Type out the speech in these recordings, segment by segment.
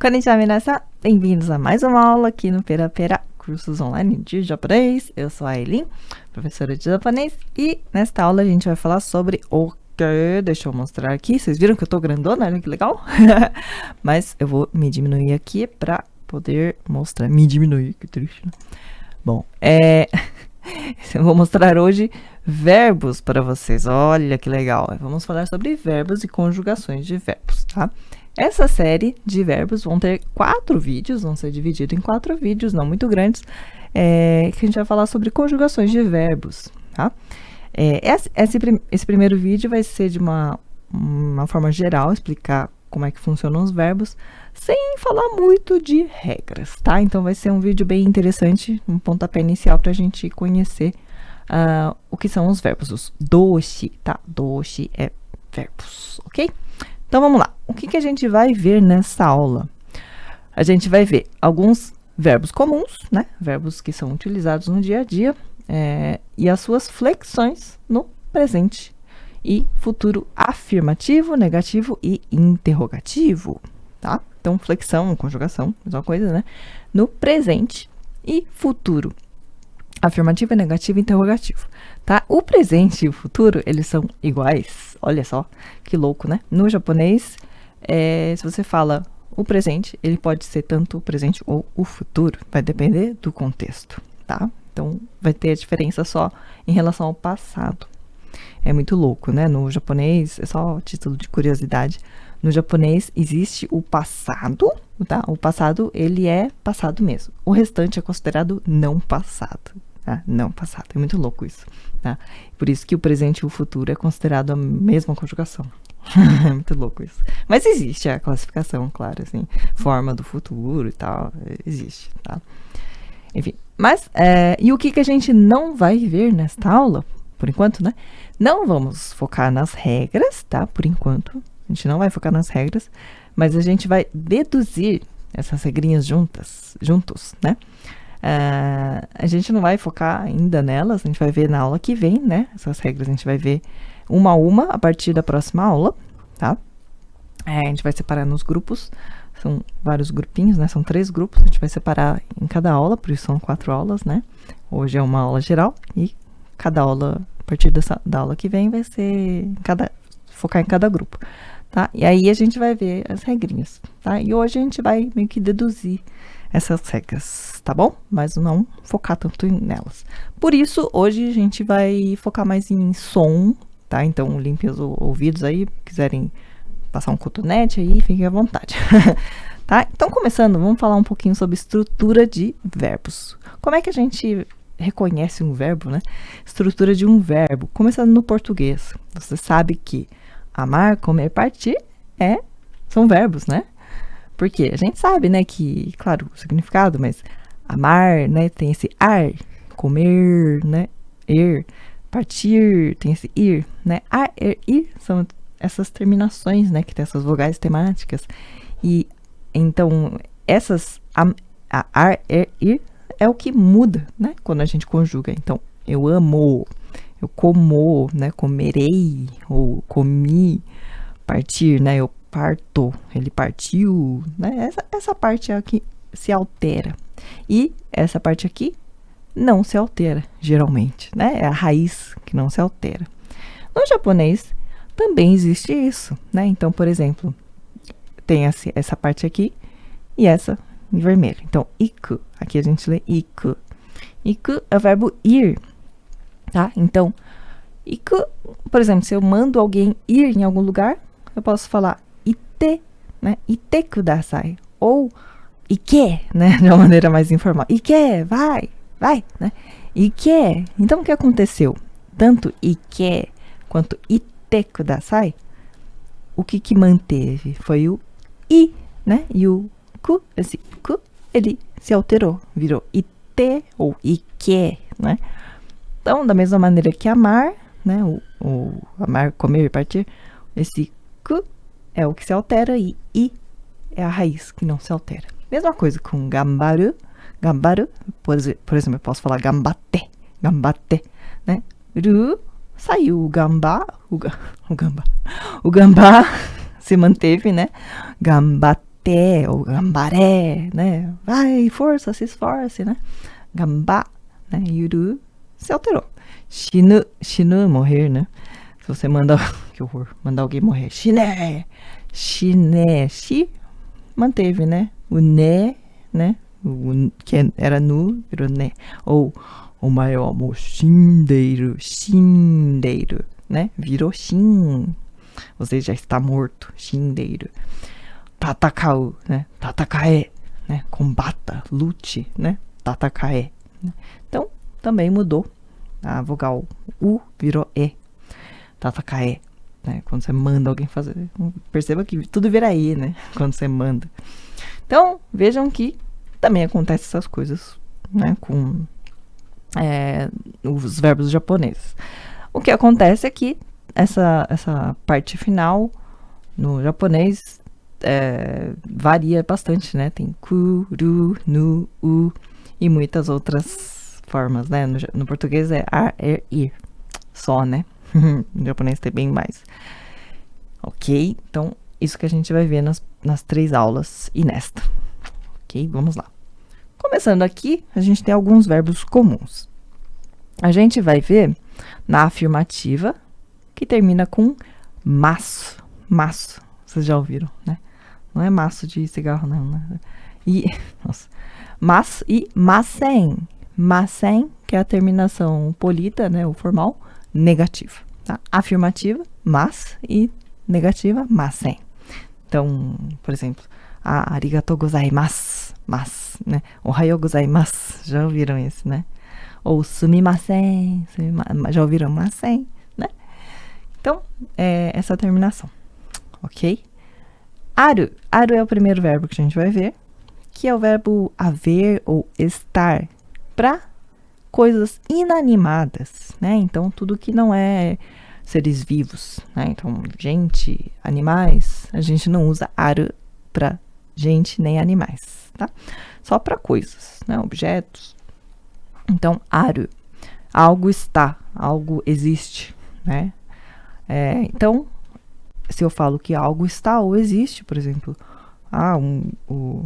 Konnichiwa, minasan! Bem-vindos a mais uma aula aqui no Pera Pera, cursos online de japonês. Eu sou a Aileen, professora de japonês, e nesta aula a gente vai falar sobre o que... Deixa eu mostrar aqui, vocês viram que eu tô grandona? Olha que legal! Mas eu vou me diminuir aqui pra poder mostrar. Me diminuir, que triste, né? Bom, é... eu vou mostrar hoje verbos para vocês. Olha que legal! Vamos falar sobre verbos e conjugações de verbos, tá? Essa série de verbos vão ter quatro vídeos, vão ser divididos em quatro vídeos, não muito grandes, é, que a gente vai falar sobre conjugações de verbos, tá? É, esse, esse, primeiro vídeo vai ser de uma, uma forma geral, explicar como é que funcionam os verbos, sem falar muito de regras, tá? Então vai ser um vídeo bem interessante, um pontapé inicial para a gente conhecer uh, o que são os verbos, os doshi, tá? Doshi é verbos, ok? Então vamos lá. O que, que a gente vai ver nessa aula? A gente vai ver alguns verbos comuns, né? Verbos que são utilizados no dia a dia é, e as suas flexões no presente e futuro afirmativo, negativo e interrogativo, tá? Então, flexão, conjugação, mesma coisa, né? No presente e futuro afirmativo, negativo e interrogativo, tá? O presente e o futuro, eles são iguais. Olha só, que louco, né? No japonês, é, se você fala o presente, ele pode ser tanto o presente ou o futuro. Vai depender do contexto, tá? Então, vai ter a diferença só em relação ao passado. É muito louco, né? No japonês, é só título de curiosidade. No japonês existe o passado, tá? O passado, ele é passado mesmo. O restante é considerado não passado tá? Não passado. É muito louco isso, tá? Por isso que o presente e o futuro é considerado a mesma conjugação. é muito louco isso. Mas existe a classificação, claro, assim, forma do futuro e tal, existe, tá? Enfim, mas, é, e o que, que a gente não vai ver nesta aula, por enquanto, né? Não vamos focar nas regras, tá? Por enquanto, a gente não vai focar nas regras, mas a gente vai deduzir essas regrinhas juntas, juntos, né? Uh, a gente não vai focar ainda nelas, a gente vai ver na aula que vem, né? Essas regras a gente vai ver uma a uma a partir da próxima aula, tá? É, a gente vai separar nos grupos, são vários grupinhos, né? São três grupos, a gente vai separar em cada aula, por isso são quatro aulas, né? Hoje é uma aula geral e cada aula, a partir dessa, da aula que vem, vai ser cada, focar em cada grupo, tá? E aí a gente vai ver as regrinhas, tá? E hoje a gente vai meio que deduzir essas regras, tá bom? Mas não focar tanto nelas. Por isso, hoje a gente vai focar mais em som, tá? Então, limpem os ouvidos aí, quiserem passar um cotonete aí, fiquem à vontade. tá? Então, começando, vamos falar um pouquinho sobre estrutura de verbos. Como é que a gente reconhece um verbo, né? Estrutura de um verbo, começando no português. Você sabe que amar, comer, partir é são verbos, né? Porque a gente sabe, né, que, claro, o significado, mas amar, né, tem esse ar, comer, né, ir, partir, tem esse ir, né, ar, er, ir, são essas terminações, né, que tem essas vogais temáticas. E, então, essas, a, ar, er, ir, é o que muda, né, quando a gente conjuga. Então, eu amo, eu como, né, comerei, ou comi, partir, né, eu partou, ele partiu, né? Essa, essa parte aqui se altera. E essa parte aqui não se altera, geralmente, né? É a raiz que não se altera. No japonês também existe isso, né? Então, por exemplo, tem essa, parte aqui e essa em vermelho. Então, iku, aqui a gente lê iku. Iku é o verbo ir, tá? Então, iku, por exemplo, se eu mando alguém ir em algum lugar, eu posso falar ite, né? Ite kudasai. Ou ike, né? De uma maneira mais informal. Ike, vai, vai, né? Ike. Então, o que aconteceu? Tanto ike quanto ite kudasai, o que que manteve? Foi o i, né? E o ku, esse ku, ele se alterou, virou ite ou ike, né? Então, da mesma maneira que amar, né? O, o amar, comer e partir, esse é o que se altera e i é a raiz que não se altera. Mesma coisa com gambaru, gambaru, por, por exemplo, eu posso falar gambate, gambate, né? Ru, saiu o gambá, o, o gambá, o gambá se manteve, né? Gambate, ou gambaré, né? Vai, força, se esforce, né? Gambá, né? Yuru se alterou. Shinu, shinu, morrer, né? Se você manda, que horror, mandar alguém morrer. Shiné, shiné, shi, manteve, né? O né, né? O, que era nu, virou né. Ou o maior amor, shindeiro, shindeiro, né? Virou shin. Você já está morto, shindeiro. Tatakau, né? Tatakae, né? Combata, lute, né? Tatakae. Né? Então, também mudou. A vogal U virou E. Tatakae. Né? Quando você manda alguém fazer. Perceba que tudo vira E, né? Quando você manda. Então, vejam que também acontece essas coisas, né? Com é, os verbos japoneses. O que acontece é que essa, essa parte final no japonês é, varia bastante, né? Tem ku, ru, nu, u e muitas outras formas, né? No, no português é ar, er, ir, só, né? no japonês tem bem mais. Ok? Então, isso que a gente vai ver nas, nas três aulas e nesta. Ok? Vamos lá. Começando aqui, a gente tem alguns verbos comuns. A gente vai ver na afirmativa, que termina com maço. Maço. Vocês já ouviram, né? Não é maço de cigarro, não, né? E, nossa. Mas e massen. Massen, que é a terminação polida, né? O formal, negativa. Tá? Afirmativa, mas e negativa, massen. Então, por exemplo, ah, arigatou gozaimasu, mas, né? Ohayou gozaimasu. Já ouviram esse, né? Ou sumimasen, sumimasen já ouviram masen, né? Então, é essa terminação, ok? Aru. Aru é o primeiro verbo que a gente vai ver, que é o verbo haver ou estar para coisas inanimadas, né? Então, tudo que não é seres vivos, né? Então, gente, animais, a gente não usa aru para gente nem animais, tá? Só para coisas, né? Objetos. Então, aru, algo está, algo existe, né? É, então, se eu falo que algo está ou existe, por exemplo, ah, um, o,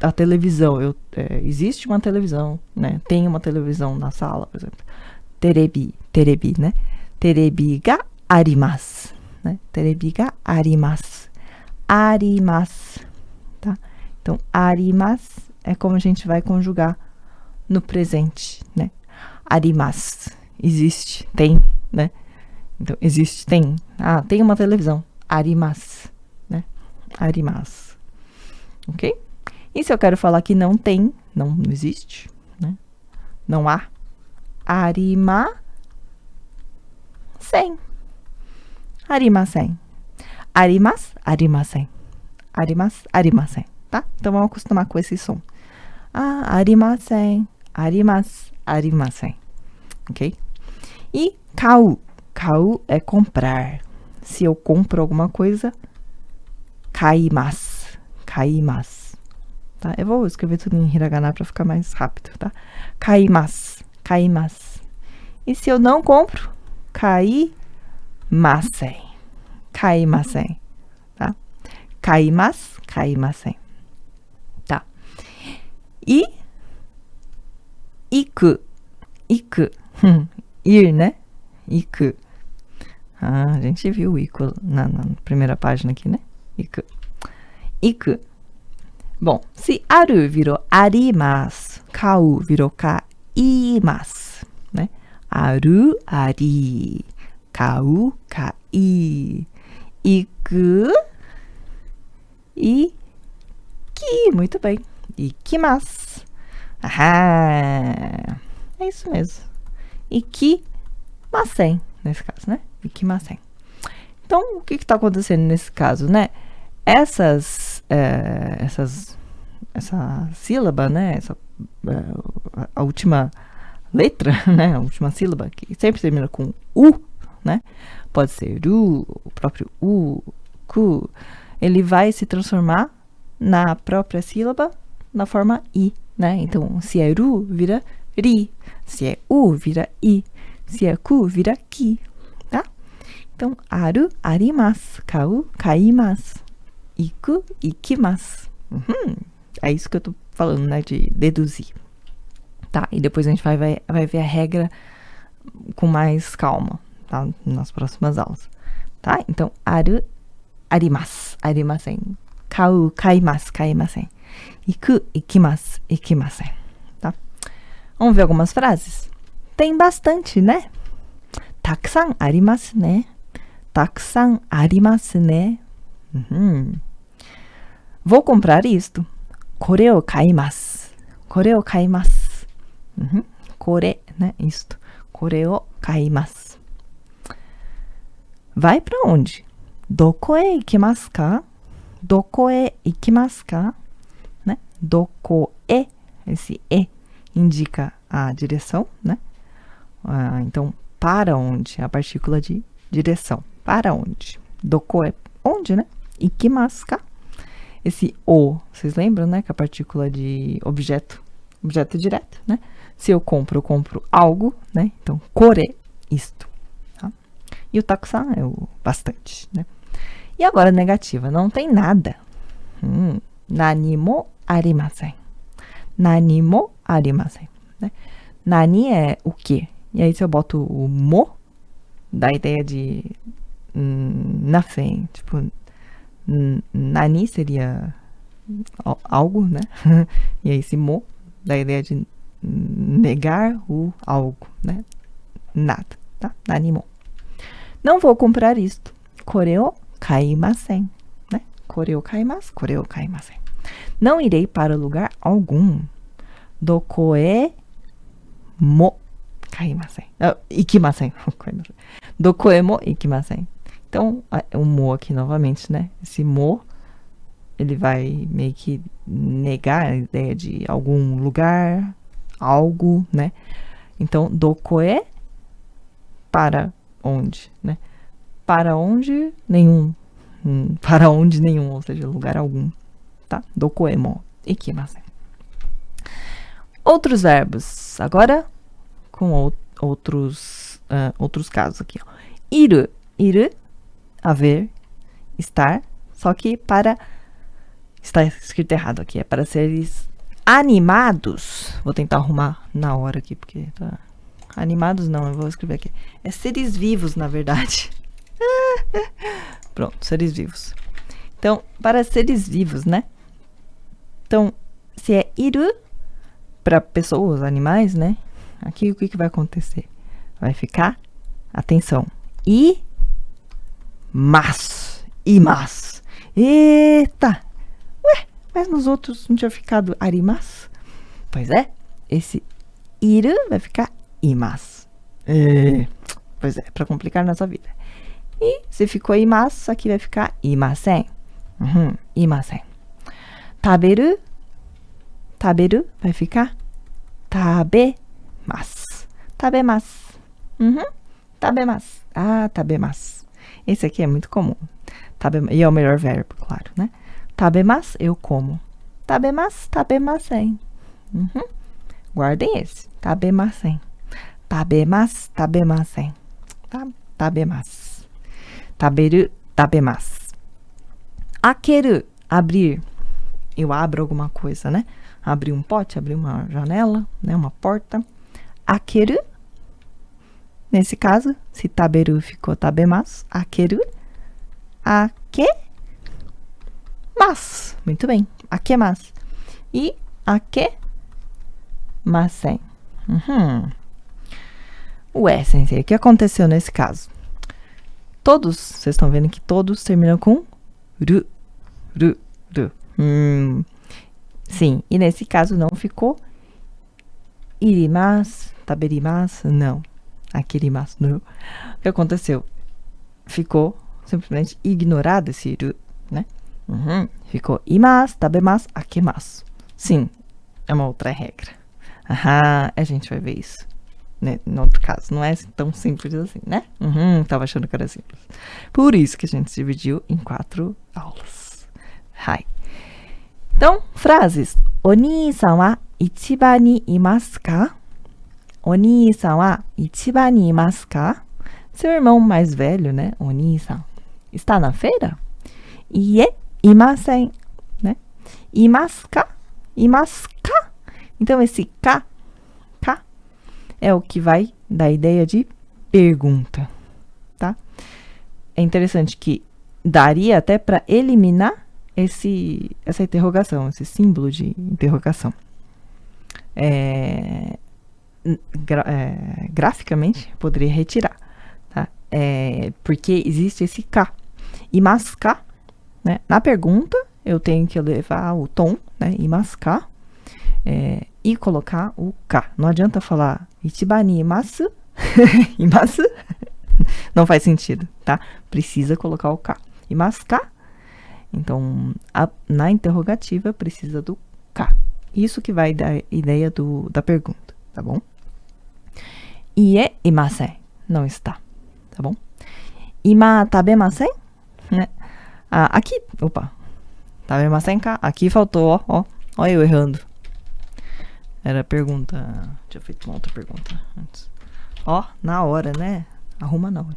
a, televisão, eu, é, existe uma televisão, né? Tem uma televisão na sala, por exemplo. Terebi, terebi, né? Terebi ga arimasu, né? Terebi ga arimasu. Arimasu, tá? Então, arimasu é como a gente vai conjugar no presente, né? Arimasu, existe, tem, né? Então, existe, tem. Ah, tem uma televisão. Arimas, né? Arimas. Ok? E se eu quero falar que não tem, não, não existe, né? Não há. Arima sem. Arimasen. Arimas, arimasen. Arimas, arimasen, tá? Então vamos acostumar com esse som. Ah, arimasen, arimas, arimasen. Ok? E kau. Kau é comprar. Se eu compro alguma coisa, kaimasu. Kaimasu. Tá? Eu vou escrever tudo em hiragana para ficar mais rápido, tá? Kaimasu. Kaimasu. E se eu não compro, kaimasen. Kaimasen. Tá? Kaimasu, kaimasen. Tá? E iku. Iku. Ir, né? Iku. Ah, a gente viu o Iku na, na primeira página aqui, né? Iku. Iku. Bom, se aru virou arimasu, kau virou kaimasu, né? Aru, ari, kau, kai, iku, e ki, muito bem, ikimasu. Ahá, é isso mesmo. Ikimasen, nesse caso, né? Ikimasen. Então, o que está acontecendo nesse caso, né? Essas, é, essas, essa sílaba, né? Essa, é, a última letra, né? A última sílaba, que sempre termina com U, né? Pode ser U, o próprio U, Ku. Ele vai se transformar na própria sílaba na forma I, né? Então, se é Ru, vira Ri. Se é U, vira I. Se é Ku, vira Ki. Então, aru, arimasu, kau, kaimasu. Iku, ikimasu. Uhum. É isso que eu tô falando, né? De deduzir. Tá? E depois a gente vai, vai, vai ver a regra com mais calma, tá? Nas próximas aulas. Tá? Então, aru, arimasu, arimasen. Kau, kaimasu, kaimasen. Iku, ikimasu, ikimasen. Tá? Vamos ver algumas frases? Tem bastante, né? Takusan arimasu né? Takusan arimasu né? Uhum. Vou comprar isto. Kore o kaimasu. Kore o kaimasu. Uhum. Kore, né? Isto. Kore o kaimasu. Vai para onde? Doko e ikimasu ka? Doko e ikimasu ka? Né? Doko e, esse e indica a direção, né? Ah, então, para onde? A partícula de direção. Para onde? Doko é onde, né? Ikimasu ka? Esse o, vocês lembram, né? Que é a partícula de objeto, objeto direto, né? Se eu compro, eu compro algo, né? Então, kore, isto. Tá? E o takusan é o bastante, né? E agora negativa, não tem nada. Hum, nani mo arimasen. Nani mo arimasen. Né? Nani é o que? E aí, se eu boto o mo, dá a ideia de hum. Tipo, nani seria algo, né? e aí, esse mo dá a ideia de negar o algo, né? Nada, tá? Nani mo. Não vou comprar isto. Koreo kaimasen, né? Koreo kaimasu, koreo kaimasen. Não irei para lugar algum. Dokoe mo kaimasen. Ah, ikimasen. Dokoe mo ikimasen. Então, o mo aqui novamente, né? Esse mo, ele vai meio que negar a ideia de algum lugar, algo, né? Então, dokoe, para onde, né? Para onde, nenhum. Hum, para onde, nenhum, ou seja, lugar algum, tá? Dokoe mo ikimasen. Outros verbos. Agora, com outros, uh, outros casos aqui. Ó. Iru, iru, haver, estar, só que para... Está escrito errado aqui, é para seres animados. Vou tentar arrumar na hora aqui, porque tá... Animados não, eu vou escrever aqui. É seres vivos, na verdade. Pronto, seres vivos. Então, para seres vivos, né? Então, se é iru, para pessoas, animais, né? Aqui o que, que vai acontecer? Vai ficar, atenção, e mas, e mas. Eita! Ué, mas nos outros não tinha ficado arimas? Pois é, esse iru vai ficar imas. É, pois é, para complicar nossa vida. E se ficou imas, aqui vai ficar imasen. Uhum, imasen. Taberu taberu vai ficar tabemasu. Tabemasu. Uhum. Tabemasu. Ah, tabemasu. Esse aqui é muito comum. E é o melhor verbo, claro, né? Tabemasu, eu como. Tabemasu, tabemasen. Uhum. Guardem esse. Tabemasen. Tabemasu, tabemasen. Tá? Tabemasu. Taberu, tabemasu. Akeru, abrir. Eu abro alguma coisa, né? abrir um pote, abrir uma janela, né, uma porta. Akeru, nesse caso, se taberu ficou tabemasu, akeru, ake, mas, muito bem, akemasu. E ake, masen. Uhum. Ué, sensei, o que aconteceu nesse caso? Todos, vocês estão vendo que todos terminam com ru, ru, ru. Hum, Sim, e nesse caso não ficou irimas, taberimas, não. Akirimas, não. O que aconteceu? Ficou simplesmente ignorado esse iru, né? Uhum. Ficou imas, tabemas, akemas. Sim, é uma outra regra. Aham, a gente vai ver isso. Né? No outro caso, não é tão simples assim, né? Uhum, tava achando que era simples. Por isso que a gente dividiu em quatro aulas. Hi. Então, frases. Oni-san wa ichiban ni imasu ka? Oni-san wa ichiban ni imasu ka? Seu irmão mais velho, né? Oni-san. Está na feira? Ie, imasen, né? Imasu ka? Imasu ka? Então, esse ka, ka, é o que vai dar ideia de pergunta, tá? É interessante que daria até para eliminar esse, essa interrogação, esse símbolo de interrogação. É, gra, é, graficamente, poderia retirar, tá? É, porque existe esse K. E mascar, né? Na pergunta, eu tenho que levar o tom, né? E mascar, é, e colocar o K. Não adianta falar Ichibani imasu, imasu, não faz sentido, tá? Precisa colocar o K. E mascar, então, a, na interrogativa precisa do K. Isso que vai dar ideia do, da pergunta, tá bom? Ie imasen, não está, tá bom? Ima tabemasen, né? Ah, aqui, opa, tabemasen ka? Aqui faltou, ó, ó, ó eu errando. Era a pergunta, tinha feito uma outra pergunta antes. Ó, na hora, né? Arruma na hora.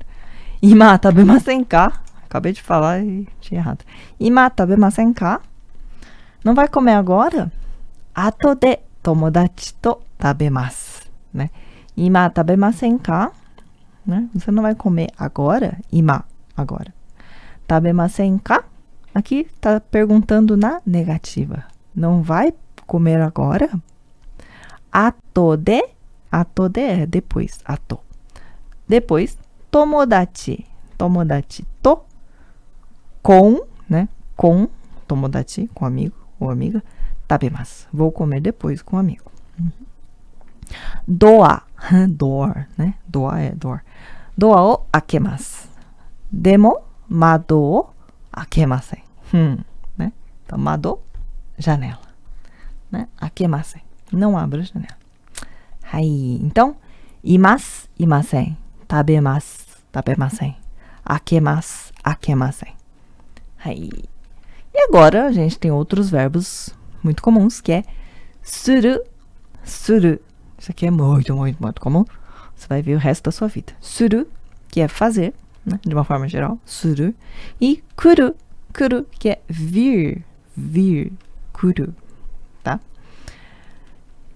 Ima tabemasen ka? Acabei de falar e tinha errado. Ima tabemasen ka? Não vai comer agora? Ato de tomodachi to tabemasu, né? Ima tabemasen ka? Né? Você não vai comer agora? Ima, agora. Tabemasen ka? Aqui está perguntando na negativa. Não vai comer agora? Ato de, ato de é depois, ato. Depois, tomodachi, tomodachi to, com, né? Com, tomodachi, com amigo ou amiga, tabemasu. Vou comer depois com amigo. Uhum. Doa, door, né? Doa é door. Doa o akemasu. Demo, mado o akemasen. Hum, né? Então, mado, janela. Né? Akemasen. Não abra a janela. Aí, então, imas, imasen. Tabemasu, tabemasen. Akemasu, akemasen. Aí. E agora a gente tem outros verbos muito comuns, que é suru, suru. Isso aqui é muito, muito, muito comum. Você vai ver o resto da sua vida. Suru, que é fazer, né, de uma forma geral. Suru. E kuru, kuru, que é vir, vir, kuru, tá?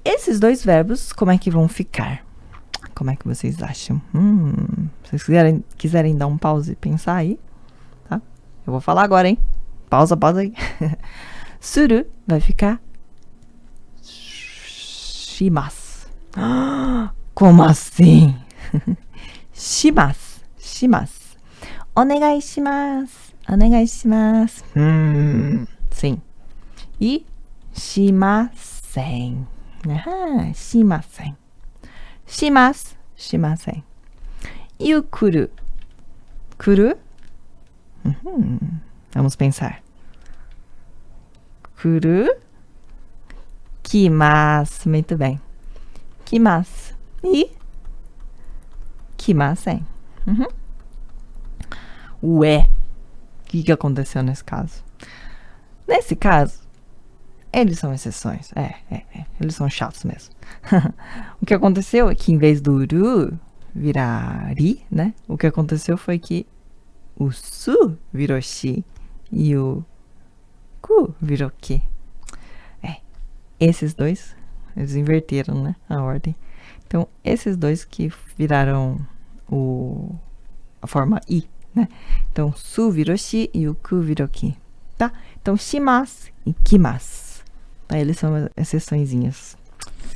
Esses dois verbos, como é que vão ficar? Como é que vocês acham? Hum, se vocês quiserem, quiserem dar um pause e pensar aí, tá? Eu vou falar agora, hein? Pausa, pausa aí. Suru vai ficar shimasu. こません。します。します。お願いします。お願いします。うん。せん。い、しません。あしません。します。しません。You 来る。来る？Vamos pensar. 来る？来ます。Muito bem. Kimasu. E kimasen. Uhum. Ué. O que, que aconteceu nesse caso? Nesse caso, eles são exceções. É, é, é. Eles são chatos mesmo. o que aconteceu é que em vez do ru virar ri, né? O que aconteceu foi que o su virou shi e o ku virou que. É, esses dois, eles inverteram, né, a ordem. Então, esses dois que viraram o, a forma i, né? Então, su virou shi e o ku virou ki, tá? Então, shimasu e kimasu, tá? Eles são exceçõezinhas,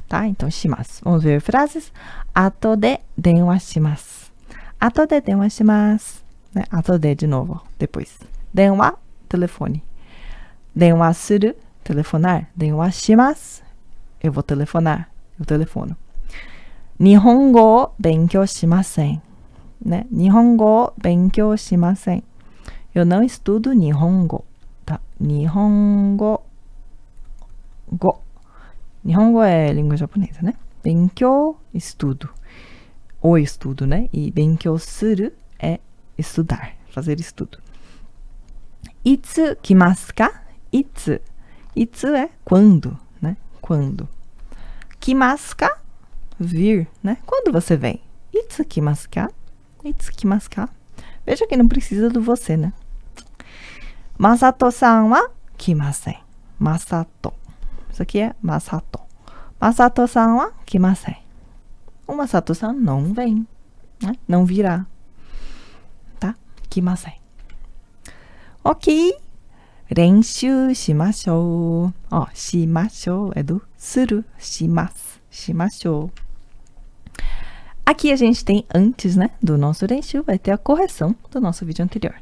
tá? Então, shimasu. Vamos ver frases. Ato de denwa shimasu. Ato de denwa shimasu. Né? Ato de, de novo, depois. Denwa, telefone. Denwa suru, telefonar. Denwa shimasu, eu vou telefonar. Eu telefono. Nihongo benkyou shimasen. Né? Nihongo benkyou shimasen. Eu não estudo Nihongo. Tá? Nihongo go. Nihongo é língua japonesa, né? Benkyou, estudo. O estudo, né? E benkyou suru é estudar, fazer estudo. Itsu kimasu ka? Itsu. Itsu é quando, né? Quando. Kimasu ka? Vir, né? Quando você vem? Itsu kimasu ka? Itsu kimasu ka? Veja que não precisa do você, né? Masato-san wa kimasen. Masato. Isso aqui é Masato. Masato-san wa kimasen. O Masato-san não vem, né? Não virá. Tá? Kimasen. Ok. Renshu shimashou. Ó, shimashou é do suru. Shimasu. Shimashou. Aqui a gente tem antes, né, do nosso renshu, vai ter a correção do nosso vídeo anterior.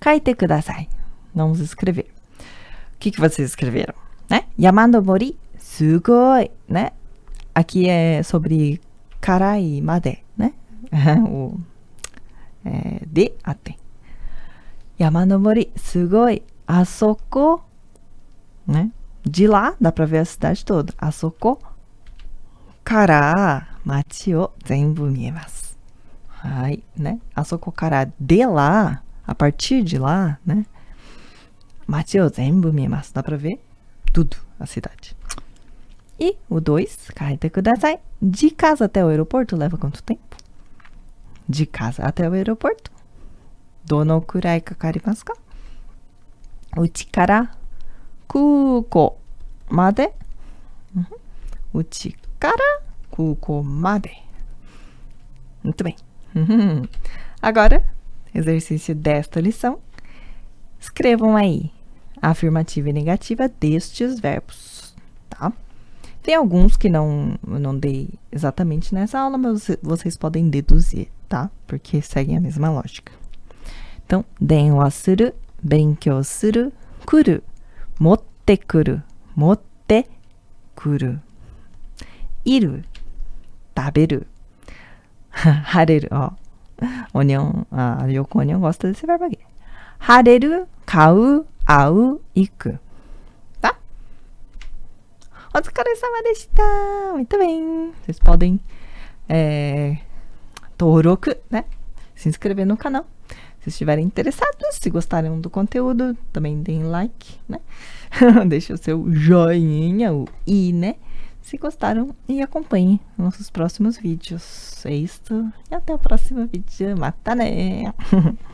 Kaite kudasai. Vamos escrever. O que, que vocês escreveram? Né? Yamanobori sugoi, né? Aqui é sobre karai made, né? o é, de até. Yamanobori sugoi asoko, né? De lá dá pra ver a cidade toda. Asoko kara machi o zenbu miemasu. Ai, né? Asoko kara de lá, a partir de lá, né? Machi o zenbu miemasu. Dá pra ver tudo a cidade. E o 2, kaite kudasai. De casa até o aeroporto leva quanto tempo? De casa até o aeroporto. Dono kurai kakarimasu ka? Uchi kara kuko made. Uhum. Uchi kara kuko made. Muito bem. Agora, exercício desta lição. Escrevam aí a afirmativa e negativa destes verbos, tá? Tem alguns que não, eu não dei exatamente nessa aula, mas vocês podem deduzir, tá? Porque seguem a mesma lógica. Então, denwa suru, benkyou suru, kuru, 持ってくる、持ってくる。いる、食べる。晴れる、あ、おにょん、あ、よくおにょんがおすとすればい。晴れる、買う、会う、行く。だお疲れ様でした。見たべん。スポーディン。えー、登録ね。しんすくれべのかな？Se estiverem interessados, se gostarem do conteúdo, também deem like, né? Deixa o seu joinha, o i, né? Se gostaram e acompanhem nossos próximos vídeos. É isso. E até o próximo vídeo. Mata né!